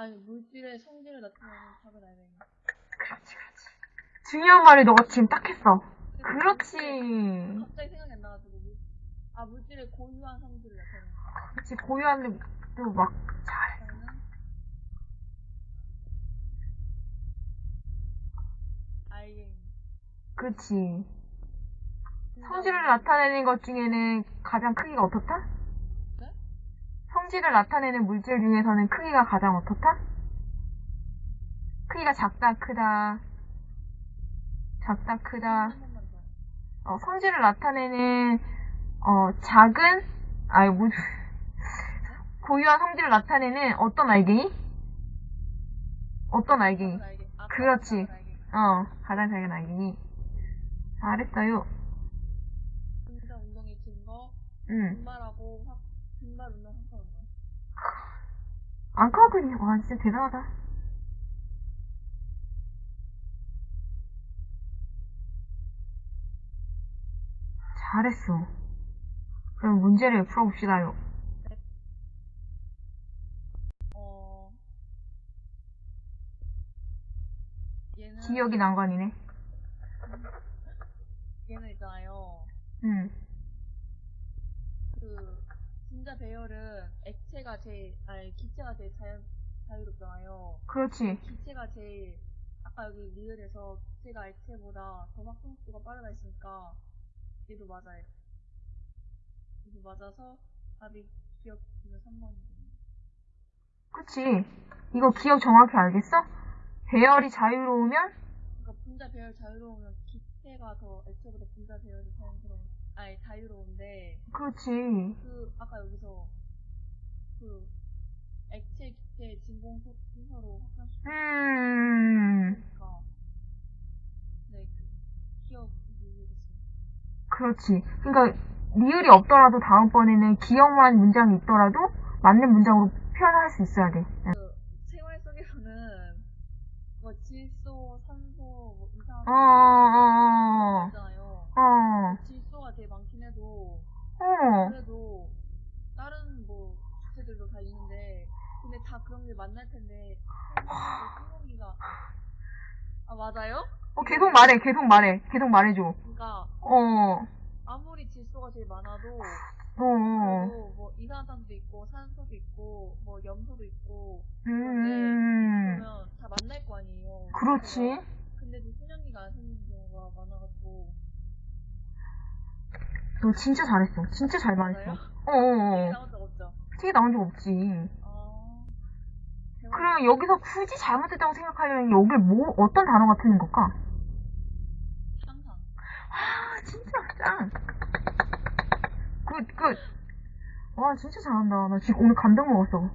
아니 물질의 성질을 나타내는 작은 알맹이. 그렇지, 그렇지. 중요한 말을 너가 지금 딱 했어. 그렇지. 갑자기 생각이 안 나가지고 물, 아 물질의 고유한 성질을 나타내는. 그렇지, 고유한 또막 잘. 알갱이. 그렇지. 성질을 나타내는 것 중에는 가장 크기가 어떻다? 네? 성질을 나타내는 물질 중에서는 크기가 가장 어떻다? 크기가 작다, 크다. 작다, 크다. 어, 성질을 나타내는, 어, 작은, 아이, 뭐, 고유한 성질을 나타내는 어떤 알갱이? 어떤 알갱이? 그렇지. 어, 가장 작은 알갱이. 잘했어요. 응. 분말 운동 확산 운동. 안 까먹거든요. 와, 진짜 대단하다. 잘했어. 그럼 문제를 풀어봅시다요. 어. 얘는 기억이 난관이네. 얘는 있잖아요. 응. 그 분자 배열은 액체가 제일 아니 기체가 제일 자연 자유롭잖아요. 그렇지. 기체가 제일 아까 여기 리을에서 기체가 액체보다 더 속도가 빠르다 했으니까 얘도 맞아요. 얘도 맞아서 답이 기억 중에 3번이거든요. 그치. 이거 기억 정확히 알겠어? 배열이 자유로우면? 그러니까 분자 배열 자유로우면 기체가 더 액체보다 분자 배열이 자연스러운 아니 자유로운데 그렇지. 그 아까 여기서 그 액체 기체 진공 소- 순서로 확산시키니까 음, 네 그, 기억 모르겠어요. 그렇지. 그러니까 리을이 없더라도 다음번에는 기억만 문장이 있더라도 맞는 문장으로 표현할 수 있어야 돼. 그 생활 속에서는 뭐 질소, 산소, 뭐 이상한 어, 어, 어, 있잖아요. 어, 질소가 되게 많긴 해도 어, 그래도 다른 뭐 주체들도 다 있는데 근데 다 그런 게 만날 텐데 항공기가 아 맞아요? 어, 계속 말해, 계속 말해, 계속 말해줘. 그러니까 어, 아무리 질소가 제일 많아도 어, 어, 그래도 뭐 이산화탄도 있고 산소도 있고 뭐 염소도 있고 음, 그러면 다 만날 거 아니에요. 그렇지. 근데도 수면기가 안 생기는 경우가 많아가지고 너 진짜 잘했어. 진짜 잘 말했어. 맞아요? 어, 어, 어. 나온 적 없죠? 나온 적 없지. 아 대박. 그러면 여기서 굳이 잘못했다고 생각하려면 여기 뭐, 어떤 단어가 틀린 걸까? 항상 아, 진짜 짱. 굿, 굿. 와, 진짜 잘한다. 나 지금 오늘 감동 먹었어.